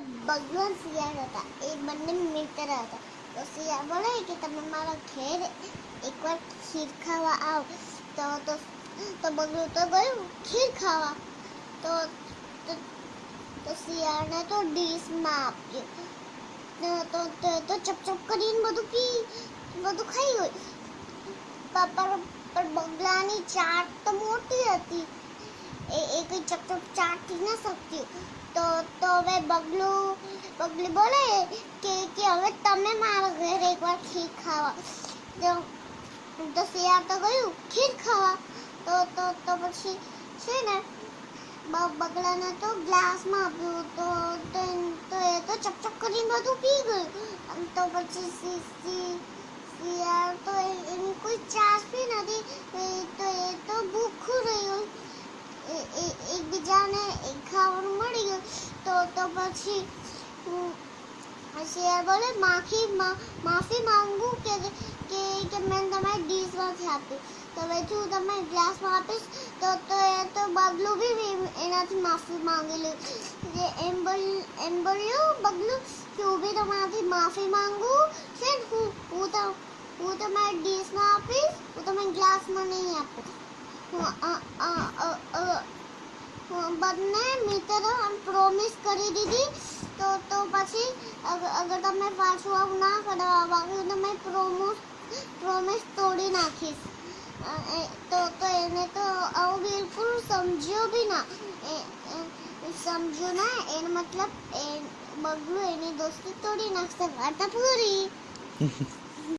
બગલો અને શિયાળ હતા એ બંને મિત્ર હતા તો શિયાળ બોલે કે તમે મારા ઘેર એકવાર ખીર ખાવા આવ તો તો તો બગલું તો ગયું ખીર ખાવા તો તો તો શિયાળને તો ડીશમાં આપ્યું તો તો તો ચપચપ કરીને બધું પી બધું ખાઈ ગયું પ- પણ પણ બગલાની ચાટ તો મોટી હતી એ એ કઈ ચપચપ ચાટી ન શકતી તો તો હવે બગલું બગલી બોલે કે કે હવે તમે મારા ઘરે એકવાર ખીર ખાવા તો તો શિયાળ તો ગયું ખીર ખાવા તો તો તો પછી છે ને બ- બગલાને તો ગ્લાસમાં આપ્યું તો તો એન- તો એ તો ચપચપ કરીને બધું પી ગયું આમ તો પછી સી સી શિયાળ તો એ- એની કોઈ ચાસ પછી હમ, શિયાળ બોલે માફી મા- માફી માંગુ કે કે કે મેં તમારી ડીશમાંથી આપી તો હવે હું તમે ગ્લાસમાં આપીશ તો તો એ તો બગલું બી બી એનાથી માફી માંગી લે જે એમ બોલ એમ બોલ્યું બગલું કે હું બી તમારાથી માફી માંગુ છે ને હું હું તો હું તમારી ડીશમાં આપીશ હું તમે ગ્લાસમાં નહીં આપું હું અ- અ- અ- અ- હું બંને મિત્રો પ્રોમિસ કરી દીધી. તો તો પછી અગર તમે પાછું આવું ના કરો તો મેં પ્રોમોસ પ્રોમિસ તોડી નાખીશ. તો તો એને તો આવું બિલકુલ સમજ્યો બી ના. સમજ્યો ના, એનો મતલબ એ બગલું એની દોસ્તી તોડી નાખશે. વાર્તા પૂરી